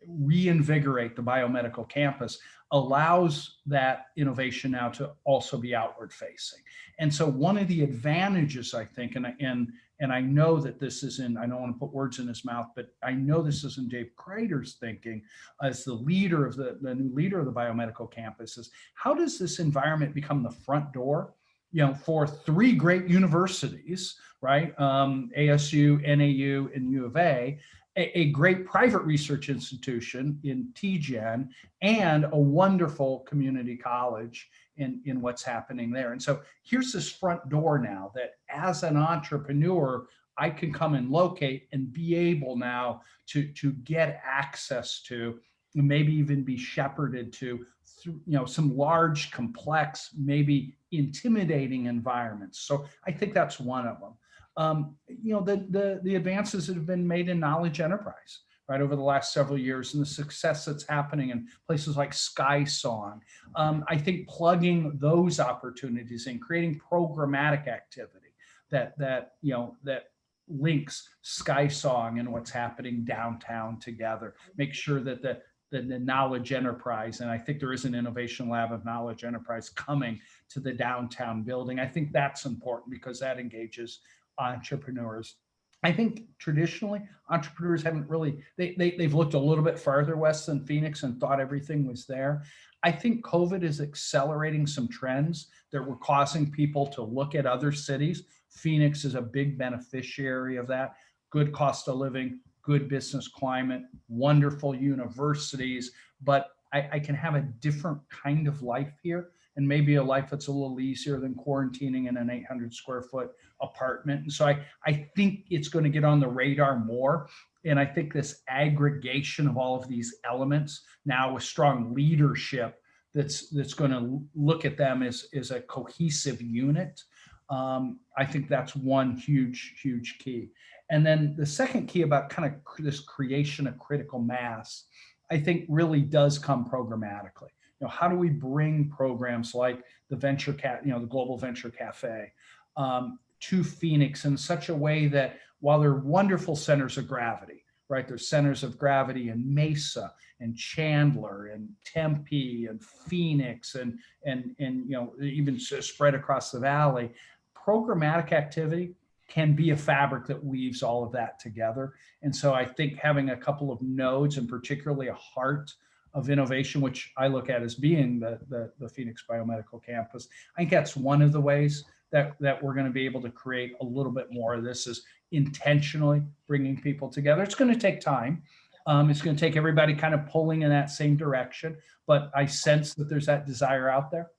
reinvigorate the biomedical campus allows that innovation now to also be outward facing. And so one of the advantages, I think, and, and, and I know that this is in, I don't want to put words in his mouth, but I know this is in Dave Crater's thinking as the leader of the, the new leader of the biomedical campus is how does this environment become the front door you know, for three great universities, right? Um, ASU, NAU, and U of A, a, a great private research institution in TGen and a wonderful community college in, in what's happening there. And so here's this front door now that as an entrepreneur, I can come and locate and be able now to, to get access to, maybe even be shepherded to, through, you know, some large, complex, maybe intimidating environments. So I think that's one of them um, you know, the, the, the advances that have been made in knowledge enterprise, right, over the last several years and the success that's happening in places like SkySong. Um, I think plugging those opportunities and creating programmatic activity that, that, you know, that links SkySong and what's happening downtown together, make sure that the, the, the, knowledge enterprise. And I think there is an innovation lab of knowledge enterprise coming to the downtown building. I think that's important because that engages entrepreneurs. I think traditionally entrepreneurs haven't really, they, they, they've looked a little bit farther west than Phoenix and thought everything was there. I think COVID is accelerating some trends that were causing people to look at other cities. Phoenix is a big beneficiary of that. Good cost of living, good business climate, wonderful universities, but I, I can have a different kind of life here and maybe a life that's a little easier than quarantining in an 800 square foot apartment. And so I, I think it's going to get on the radar more. And I think this aggregation of all of these elements now with strong leadership that's that's going to look at them as, as a cohesive unit. Um, I think that's one huge, huge key. And then the second key about kind of this creation of critical mass, I think really does come programmatically know, how do we bring programs like the venture cat, you know, the Global Venture Cafe um, to Phoenix in such a way that while they're wonderful centers of gravity, right? There's centers of gravity in Mesa and Chandler and Tempe and Phoenix and, and, and you know, even spread across the valley. Programmatic activity can be a fabric that weaves all of that together. And so I think having a couple of nodes and particularly a heart of innovation, which I look at as being the, the, the, Phoenix Biomedical Campus. I think that's one of the ways that, that we're going to be able to create a little bit more of this is intentionally bringing people together. It's going to take time. Um, it's going to take everybody kind of pulling in that same direction, but I sense that there's that desire out there.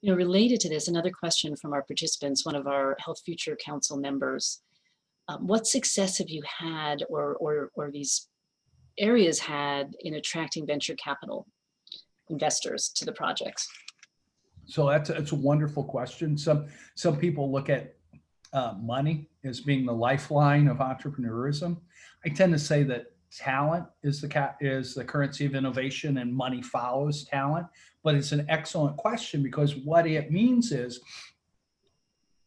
You know, related to this, another question from our participants, one of our Health Future Council members, um, what success have you had or, or, or these areas had in attracting venture capital investors to the projects? So that's, that's a wonderful question. Some, some people look at uh, money as being the lifeline of entrepreneurism. I tend to say that talent is the is the currency of innovation and money follows talent. But it's an excellent question because what it means is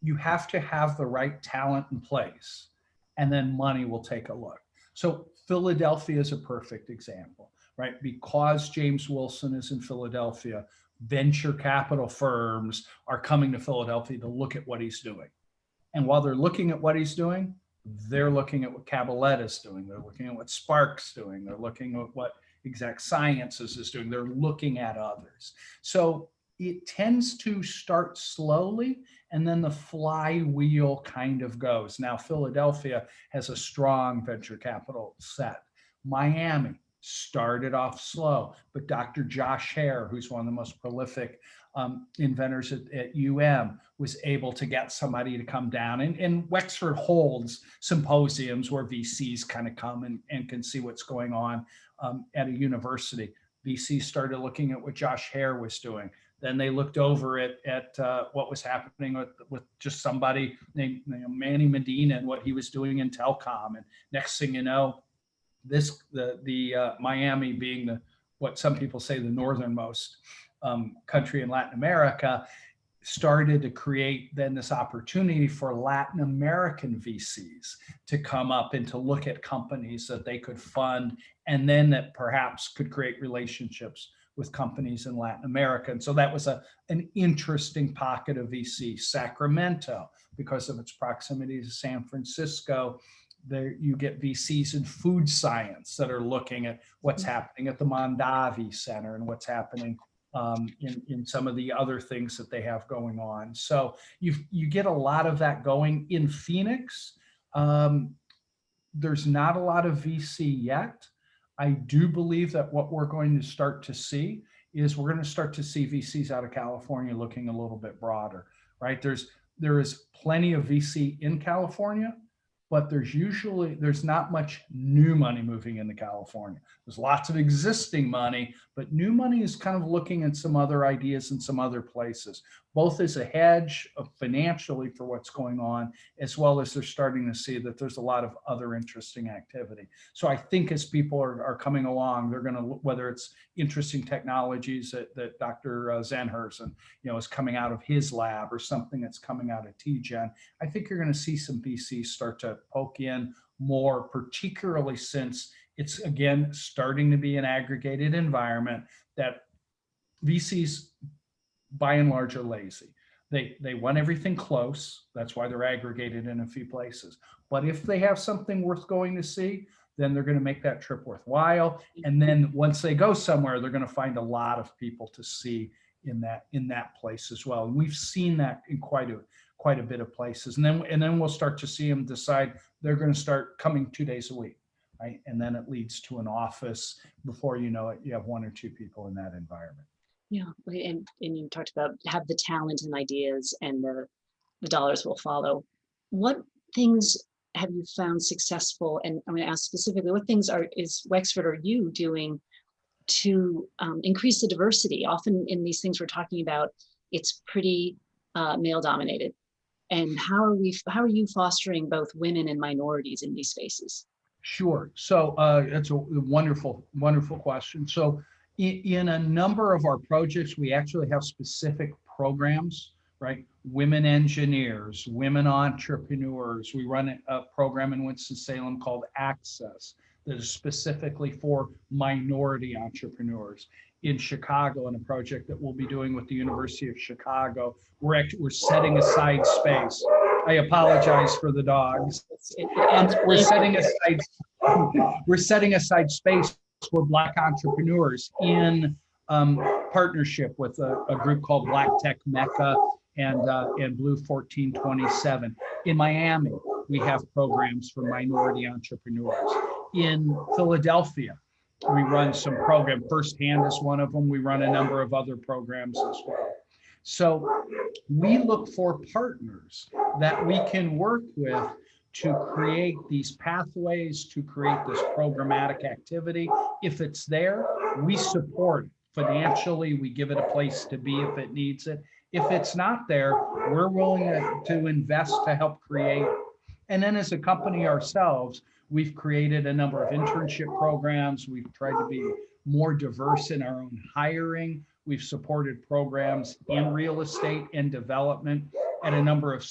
you have to have the right talent in place and then money will take a look. So Philadelphia is a perfect example, right? Because James Wilson is in Philadelphia, venture capital firms are coming to Philadelphia to look at what he's doing. And while they're looking at what he's doing, they're looking at what Cabaletta is doing. They're looking at what Spark's doing. They're looking at what Exact Sciences is doing. They're looking at others. So it tends to start slowly and then the flywheel kind of goes. Now, Philadelphia has a strong venture capital set. Miami started off slow, but Dr. Josh Hare, who's one of the most prolific um, inventors at, at UM was able to get somebody to come down and, and Wexford holds symposiums where VCs kind of come and, and can see what's going on um, at a university. VCs started looking at what Josh Hare was doing. Then they looked over at, at uh, what was happening with, with just somebody named you know, Manny Medina and what he was doing in telecom. And next thing you know, this the the uh, Miami being the what some people say the northernmost um, country in Latin America started to create then this opportunity for Latin American VCs to come up and to look at companies that they could fund and then that perhaps could create relationships with companies in Latin America. And so that was a, an interesting pocket of VC. Sacramento, because of its proximity to San Francisco, there you get VCs in food science that are looking at what's happening at the Mondavi Center and what's happening um, in, in some of the other things that they have going on. So you you get a lot of that going in Phoenix. Um, there's not a lot of VC yet. I do believe that what we're going to start to see is we're going to start to see VCs out of California looking a little bit broader, right? There's there is plenty of VC in California, but there's usually there's not much new money moving into California. There's lots of existing money, but new money is kind of looking at some other ideas in some other places, both as a hedge financially for what's going on, as well as they're starting to see that there's a lot of other interesting activity. So I think as people are, are coming along, they're going to, whether it's interesting technologies that, that Dr. And, uh, you know, is coming out of his lab or something that's coming out of TGen, I think you're going to see some VCs start to poke in more, particularly since it's again starting to be an aggregated environment that VCs by and large are lazy. They, they want everything close. That's why they're aggregated in a few places. But if they have something worth going to see, then they're going to make that trip worthwhile. And then once they go somewhere, they're going to find a lot of people to see in that in that place as well. And we've seen that in quite a quite a bit of places. And then and then we'll start to see them decide they're going to start coming two days a week, right? And then it leads to an office. Before you know it, you have one or two people in that environment. Yeah, and, and you talked about have the talent and ideas and the, the dollars will follow. What things have you found successful? And I'm going to ask specifically, what things are is Wexford or you doing to um, increase the diversity? Often in these things we're talking about, it's pretty uh, male dominated. And how are we, how are you fostering both women and minorities in these spaces? Sure. So uh, that's a wonderful, wonderful question. So in, in a number of our projects, we actually have specific programs, right? Women engineers, women entrepreneurs. We run a program in Winston-Salem called Access that is specifically for minority entrepreneurs. In Chicago, in a project that we'll be doing with the University of Chicago, we're actually we're setting aside space. I apologize for the dogs. And we're setting aside we're setting aside space for Black entrepreneurs in um, partnership with a, a, group called Black Tech Mecca and, uh, and Blue 1427. In Miami, we have programs for minority entrepreneurs. In Philadelphia, we run some program. Firsthand is one of them. We run a number of other programs as well. So we look for partners that we can work with to create these pathways, to create this programmatic activity. If it's there, we support financially, we give it a place to be if it needs it. If it's not there, we're willing to, to invest to help create. And then as a company ourselves, we've created a number of internship programs. We've tried to be more diverse in our own hiring. We've supported programs in real estate and development at a number of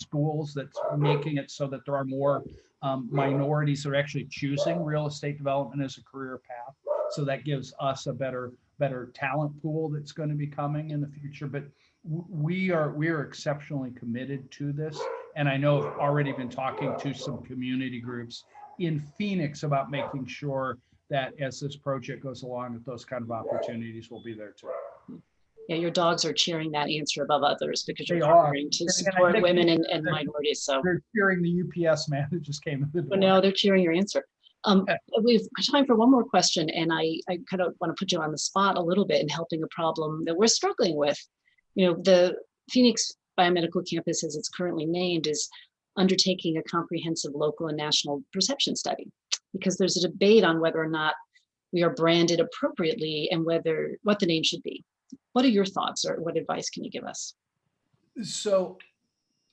schools that's making it so that there are more um, minorities that are actually choosing real estate development as a career path. So that gives us a better better talent pool that's going to be coming in the future. But we are we are exceptionally committed to this. And I know I've already been talking to some community groups in Phoenix about making sure that as this project goes along, that those kind of opportunities will be there too yeah, your dogs are cheering that answer above others because you're trying to support women and, and minorities. So they're cheering the UPS man that just came in the door. But no, they're cheering your answer. Um, we've got time for one more question, and I, I kind of want to put you on the spot a little bit in helping a problem that we're struggling with. You know, the Phoenix Biomedical Campus, as it's currently named, is undertaking a comprehensive local and national perception study because there's a debate on whether or not we are branded appropriately and whether what the name should be. What are your thoughts, or what advice can you give us? So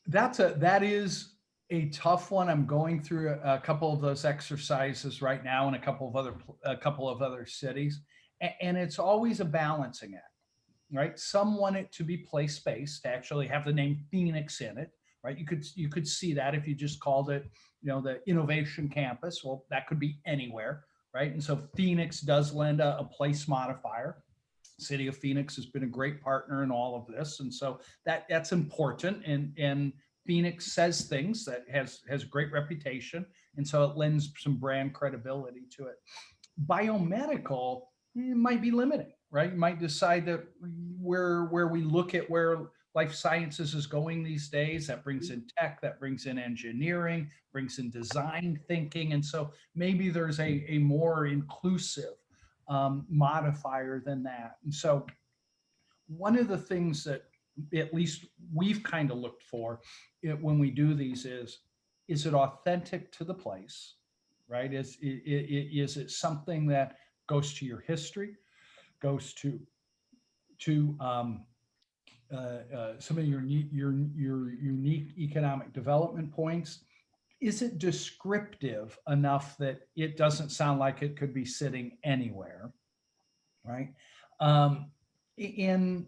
that's a, that is a tough one. I'm going through a, a couple of those exercises right now in a couple of other, a couple of other cities. And, it's always a balancing act, right? Some want it to be place-based, to actually have the name Phoenix in it, right? You could, you could see that if you just called it, you know, the Innovation Campus. Well, that could be anywhere, right? And so Phoenix does lend a, a place modifier. City of Phoenix has been a great partner in all of this. And so that that's important and and Phoenix says things that has has great reputation and so it lends some brand credibility to it. Biomedical it might be limiting, right? You might decide that where where we look at where life sciences is going these days, that brings in tech, that brings in engineering, brings in design thinking. And so maybe there's a, a more inclusive um, modifier than that. And so one of the things that at least we've kind of looked for it, when we do these is, is it authentic to the place, right? Is, i- i- i- is it something that goes to your history, goes to, to um, uh, uh, some of your, your, your unique economic development points? Is it descriptive enough that it doesn't sound like it could be sitting anywhere? Right? Um, in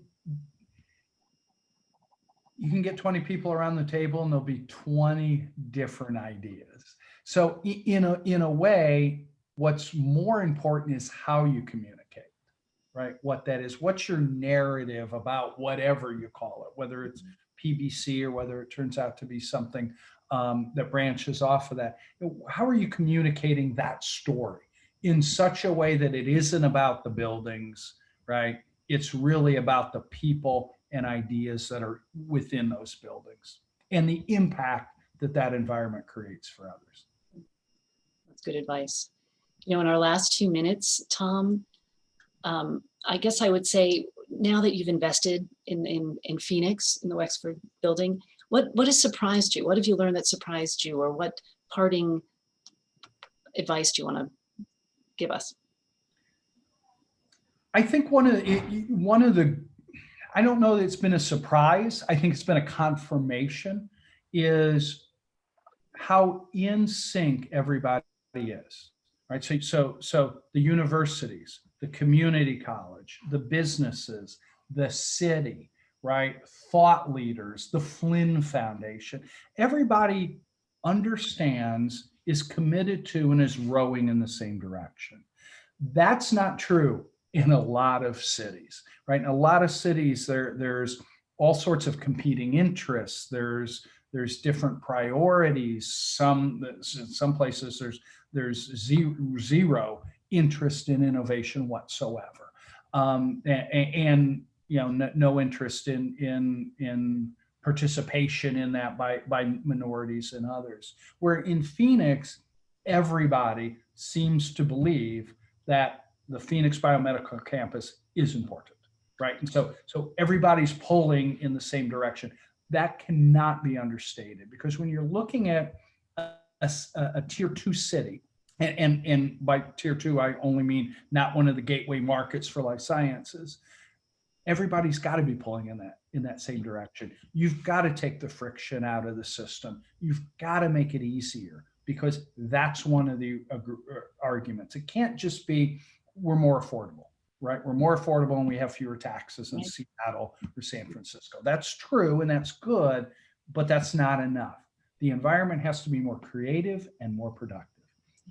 you can get 20 people around the table and there'll be 20 different ideas. So in a, in a way, what's more important is how you communicate, right? What that is, what's your narrative about whatever you call it, whether it's PBC or whether it turns out to be something um, that branches off of that. How are you communicating that story in such a way that it isn't about the buildings, right? It's really about the people and ideas that are within those buildings and the impact that that environment creates for others. That's good advice. You know, in our last two minutes, Tom, um, I guess I would say now that you've invested in, in, in Phoenix, in the Wexford building, what, what has surprised you? What have you learned that surprised you or what parting advice do you want to give us? I think one of the, one of the, I don't know that it's been a surprise. I think it's been a confirmation is how in sync everybody is, right? So, so, so the universities, the community college, the businesses, the city, right? Thought leaders, the Flinn Foundation, everybody understands, is committed to, and is rowing in the same direction. That's not true in a lot of cities, right? In a lot of cities, there, there's all sorts of competing interests. There's there's different priorities. Some some places there's there's zero, zero interest in innovation whatsoever, um, and, and you know no, no interest in in in participation in that by by minorities and others. Where in Phoenix, everybody seems to believe that the Phoenix Biomedical Campus is important, right? And so, so everybody's pulling in the same direction. That cannot be understated because when you're looking at a tier two city, and, and, and by tier two, I only mean not one of the gateway markets for life sciences. Everybody's got to be pulling in that in that same direction. You've got to take the friction out of the system. You've got to make it easier because that's one of the uh, arguments. It can't just be we're more affordable, right? We're more affordable and we have fewer taxes in Seattle or San Francisco. That's true and that's good, but that's not enough. The environment has to be more creative and more productive.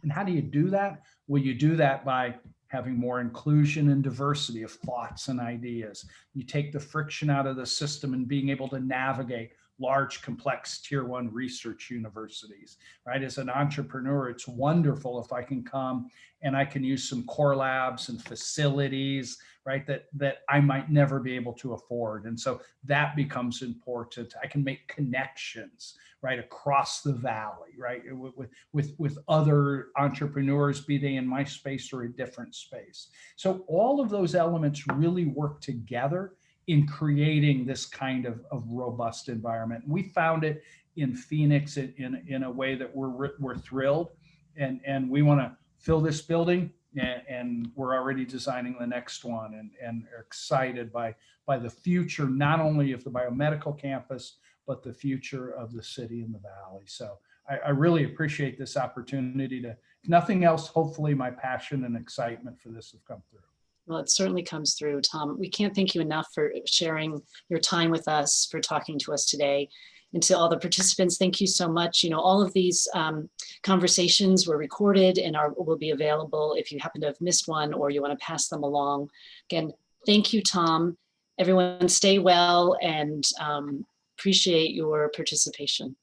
And how do you do that? Well, you do that by having more inclusion and diversity of thoughts and ideas. You take the friction out of the system and being able to navigate large, complex tier one research universities, right? As an entrepreneur, it's wonderful if I can come and I can use some core labs and facilities, right? That, that I might never be able to afford. And so that becomes important. I can make connections, right? Across the valley, right? With, with, with, other entrepreneurs, be they in my space or a different space. So all of those elements really work together in creating this kind of, of robust environment. We found it in Phoenix in, in, in a way that we're, we're thrilled and, and we want to fill this building and, and we're already designing the next one and, and are excited by, by the future, not only of the biomedical campus, but the future of the city and the valley. So I, I really appreciate this opportunity to, nothing else, hopefully my passion and excitement for this have come through. Well, it certainly comes through, Tom. We can't thank you enough for sharing your time with us, for talking to us today. And to all the participants, thank you so much. You know, all of these um, conversations were recorded and are will be available if you happen to have missed one or you want to pass them along. Again, thank you, Tom. Everyone stay well and um, appreciate your participation.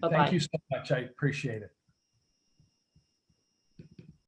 Bye-bye. Thank you so much. I appreciate it.